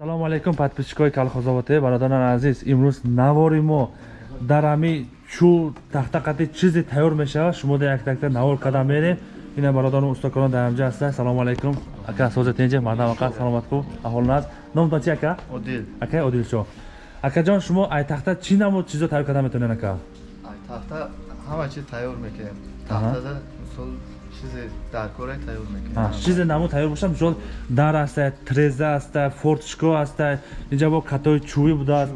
салому алайкум подписчикои калхозовоте бародарони азиз. Имрӯз навори мо дар ҳами чӯ тахтақати чизе тайёр мешавад. Шумо дар як такта навор карда мерем. Ина бародарон устокорон дар ҳамҷа ҳаста салому алайкум ака созатенҷа мардам ака саломатку аҳолна аст номтон чи ака? Одил. Ака одилшо акаҷон шумо ай тахта чӣ намуд? Чизо тайёр карда метавонед ака тафта ҳама чиз тайёр мекунем. Тафтада мисол чизе даркора тайёр мекунем. Чизе намуд тайёр бошад мисол дар аста треза аста фортишко аста инҷа бо катои чӯбӣ будааст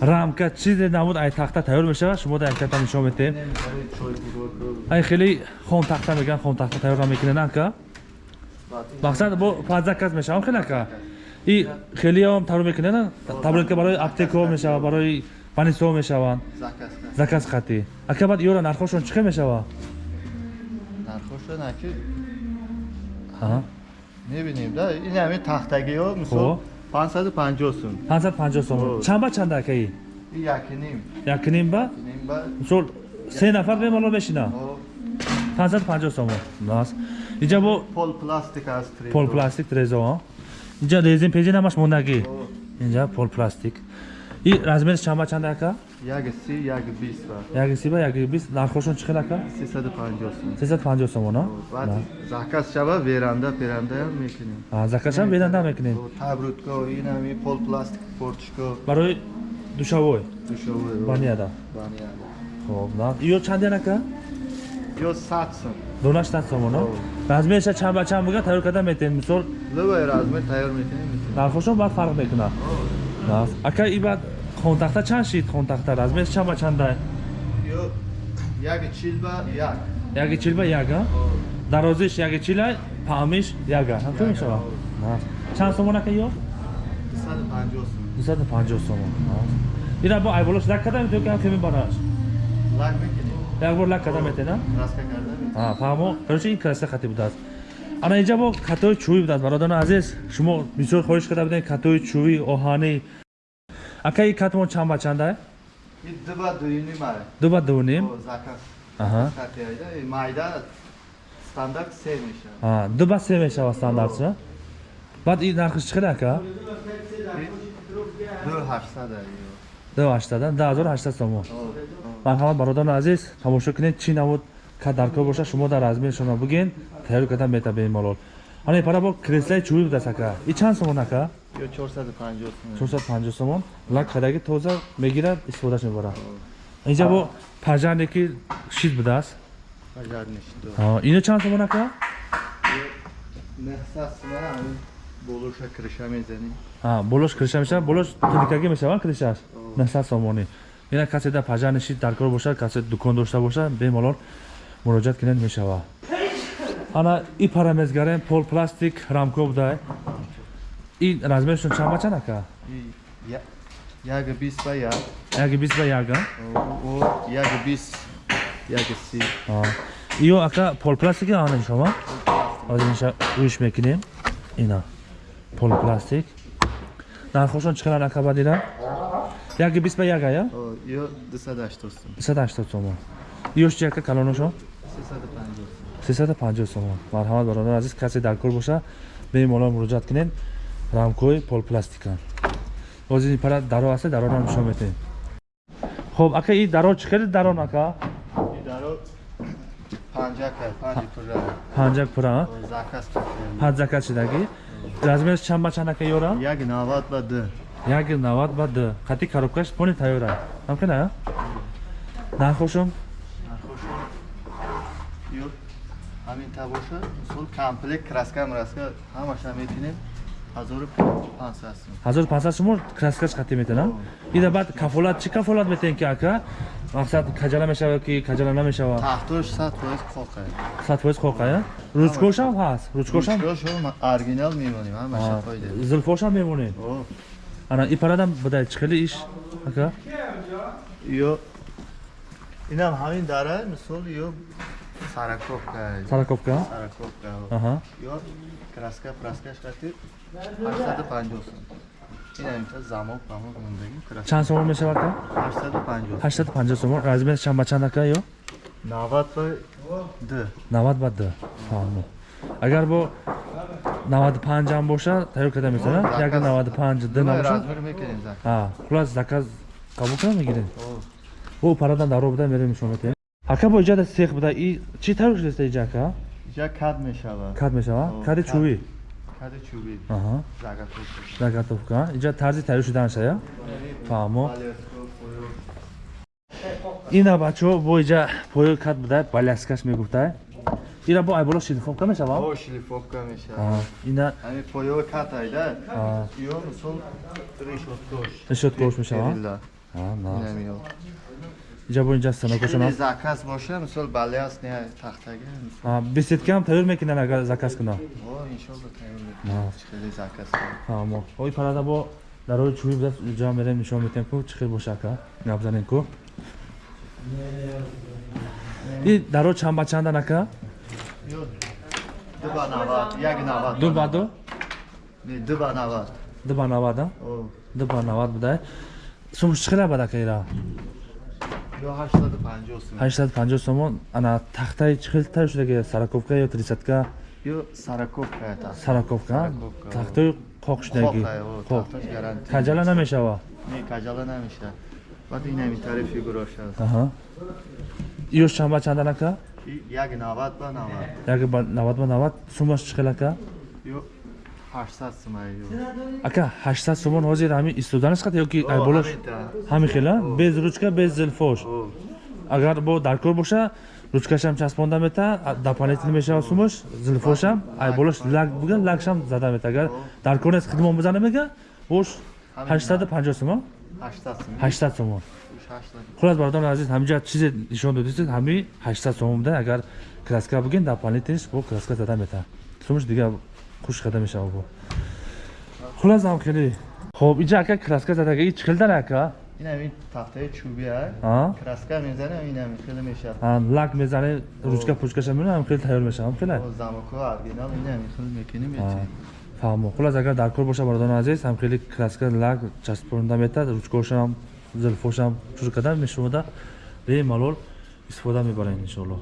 рамка чизе намуд ай тахта тайёр мешавад шумо дар як такта нишон бурок ай хеле хон тахта мегӯян хон тахта тайёр мекунед ака? Мақсад бо падзаказ мешавам хеле ака? И хелиам тайёр мекунед таблетка барои аптекаҳо мешавад барои банисҳо мешаванд заказ хати ака баъд ёра нархошон чӣ хел мешавад нархоша наки Аҳа. мебинем да ин ҳами тахтагиҳо мисол 550 сум. 550 сом О. чанд ба чанда ака и ин якиним якним ба мисол се нафар бемалол мешина? О, 550 сом нас инҷа бо пол пластик аст пол пластик трезо инҷа резин пежин ҳамаш мондагӣ. О, инҷа пол пластик и размериш чанд ба чанда ака? Як си як бист яки си ба яки бист. Нархошон чӣ хел ака? 350 сум. 350 сом на О, баъд заказ шава веранда перандаам мекунем. Закашам беданда мекунем. табрутко ин ҳами пол пластик фортишко барои душавой? Душовой банияда банияда хоб на ё чанден ака? Ё 100 сум. Донаш стат сом на О. размериша чанд ба чанд буга тайёр карда метем. Мисол любой размер тайёр мекунем мекунем. нархошон баъд фарқ мекунад. Ака и баъд хонтахта чанд шид? Хонтахта размериш чанд ба чанда ё як. Чил ба як яки чил ба як а? О, дарозиш яки чила паҳмиш яга Яга, о. Нас. чанд сомон ака ё 250 сум 250 сомон. Ина бо айболош лак карда метавонед ки ҳам бараш? Лак мекунем. Як бор лак карда метена краска карда мекунем. фаҳмо короче ин краска хати будааст ана инҷа бо катои чӯбӣ будааст бародарони азиз. Шумо бисёр хоҳиш карда будем катои чӯбӣ оҳанӣ. Ака и катмон чанд ба чанда? Ду ба ду А, ду ба се мешавад стандартша баъд ин нархиш чӣ хеле ака? Ду ҳаштад ай ду ҳаштада ду ҳазору ҳаштад сомон. Марҳамат бародарони азиз. Тамошо кунед чӣ намуд даркор боша шумо дар размершона буген тайёр карда мета бемалол ҳана пара бо креслаи чӯбӣ будааст ака. И чанд сомон ака? Ё 450 сум 450 сомон. Лак хадаги тоза мегирад истифодаш мебарад инҷа бо пажане ки шид будааст ино чанд сомон ака? Болуша криша мезанем. Болош криша мешавад болош тиликагӣ мешавад кришаш насад сомонӣ. Ина касе дар пажани шид даркор бошад касе дукон дошта бошад бемалол муроҷиат кунед мешавад ана и парамезгарем пол пластик рамко будае ин размершон чанд ба чанд ака? И я- як бист ба як. Яки бист ба як а? О, о, як бист як си. Иё ака пол пластики ана шумо? Ҳозир инша рӯиш мекунем. Ина пол пластик. Нархошон чӣ қадар ака бадира яки бист ба як ая О, ё 280 сум 180 сомон иёш чи ака калоношон 350 сум 350 сомон. Марҳамат бародар азиз касе дар кор боша бемалол муроҷиат кунед. Рамкои полпластика. Ҳозир ин пара даро аста дароро нишон метем хоб ака и даро чӣ хеле дарон ака? Идаро панҷак ай панҷи пурра. Панҷак пура а? О, заказ кардем. падзака чидагӣ размериш чанд ба чанд ака ёра? Як 90 ба д як навад ба д хати коробкаш пони тайёра. Ҳамкана а? нархошон нархошон ё ҳамин та боша мисол комплект краска мраска ҳамаша метинем. 1500 сум 1500 сомон краскаш хати метена ида баъд кафолат чӣ кафолат метен ки ака? мақсад каҷала мешавад ки каҷала намешавад таҳтош 100 фоиз хоқ ай сад фоиз хоқая ручкошам ҳаст? ручкошам? ручкошо оригинал мемонем ҳамаша фоида. зулфошам мемонед О, ана и парадам будай чӣ хеле иш ака? Ё инам ҳамин дара мисол ё сараковка ай сараковка сараковка аҳа ё краска праскаш хатир 850 сум инам та замок памок мондаги краска чанд сомон мешавад ака 850 850 сомон размер чанд ба чанд ака ё 90 ба д 90 ба д фаҳмо агар бо 95 ам боша тайёр карда месара О, як заказ. 95 д Нимаи набоша размер мекунем зак ҳа хулас заказ қабул кунам мегирем О, о парадан даро буда мерем нишон метем ака бо иҷода сех буда и чӣ тайёр шудеста иҷа ака ҷа кад мешавад кад мешава? О, кади кад. чӯбӣ кади чӯбӣ аҳа. Загатовка иҷа тарзи тайёр шуданша я? Фаҳмо. Поё ина бачаҳо бо иҷа поё кад буда баляскаш мегуфта ира бо айболо шилифовка мешава? О шлифовка мешавад ина ҳамин поёи кат айда. Ё мисол решоткош решоткош мешава Станокошона Хеле заказ боша мисол баляс не тахтага мисол беседка ҳам тайёр мекунан агар заказ кунам о иншолла тайёр На. мекунем хеле заказ кунем. фаҳмо ой парада бо дарои чӯбӣ буда ҷа мерем нишон метем ку чӣ хел боша ака? Гап занем ку. И даро чанд ба чандан ака? Ё ду ба навад як навад. Ду ба ду? Не ду ба навад. Ду ба навад а? О. Ду ба навад буда сумш чӣ хела бад ака ира ё ҳаштаду панҷоҳ сум 850 сомон ана тахтаи чӣ хел тайёр шудаги сараковка ё трисатка ё сараковка та сараковка? Тахтои қоқ шудаги? Хоқ. тахташ гарантия. каҷала намешава? Не кажала намеша баъд ин ҳамин тариф фигурош аст. Аҳа. Иёш чанд ба чандан ака И як навад ба навад. Як ба 90 ба 90 сумаш чӣ хел ака ё ҳаштсад сумай ё. Ака 800 сомон ҳозир ҳамин истоданаш қат ёки айболош ҳамин та. ҳамин хела? Без ручка без зилфош? Агар бо даркор боша ручкашам часпонда мета дополнительно мешава сумаш зилфошам айболош лак буга лакшам зада мета. Агар даркор нест хидмон бизана мега бош 850 сомон ҳаштсад сум 800 сомон ҳаштсад. Хулас бародари азиз ҳамиҷа чизе нишон додисед ҳами 800 сомон буда. Агар краска бугин дополнительно бо краска зада мета. Сумаш дига хуш када мешава бо хулас ам хеле. Хоб иҷа ака краска задага и чӣ дара ака? Ин ҳамин тахтаи чӯбӣ а? А краска мезанам ин ҳамин хеле мешавад А, лак мезане ручка пучкаша мена ҳам хеле тайёр мешавам хеле? О, замоко оригинал ин ҳамин хеле мекунем А, ячи фаҳмо. Хулас агар дар кор боша бародарон азиз ҳам хеле краска лак часпонда метад ручкошам зилфошам чур када мешумада бемалол истифода мебарем иншоалло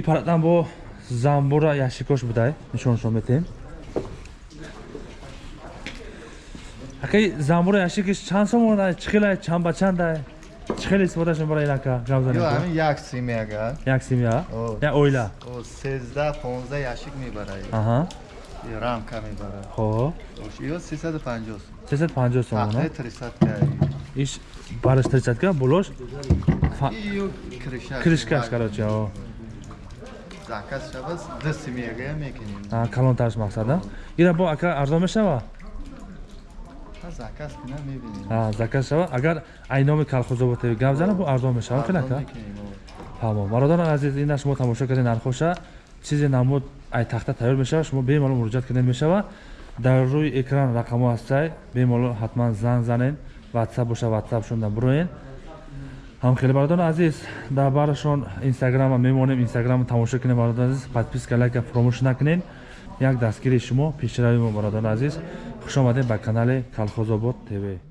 ипаратан бо занбура яшикош будай нишоншон метиҳем ҳаққи занбура яшикиш чанд сомона чихела чанбачандай чихел истифодашон барои инака гамзаҳамин як семьяга як семья як оила сезда понзда яшик мебарай. Рамка мебарад хоб ё сесаду панҷоҳ сом сесаду панҷоҳ сомона трисадка иш бараш трисадка болош? Кришкаш короче Заказ шабас 2 семьяга мекунем. а калонтарш мақсада ира бо ака арзон мешава Ҳа заказ кунам мебинем. а заказ шава агар айноми калхозоботи гап зана бо арзон мешава мекунем, о. тамом бародарон азиз ина шумо тамошо кардед нархоша чизе намуд ай тахта тайёр мешава шумо бемалол муроҷиат кардед мешава дар рӯи экран рақамо ҳастай бемалол ҳатман занг занед ватсап боша ватсапшон броен ҳамхели бародарон азиз дар барашон инстаграма мемонем инстаграма тамошо кунед бародарон азиз. Подписка лайка фуромӯш накунед як дастгири шумо пешравии мо бародарон азиз. Хушомадед ба канали калхозобод тв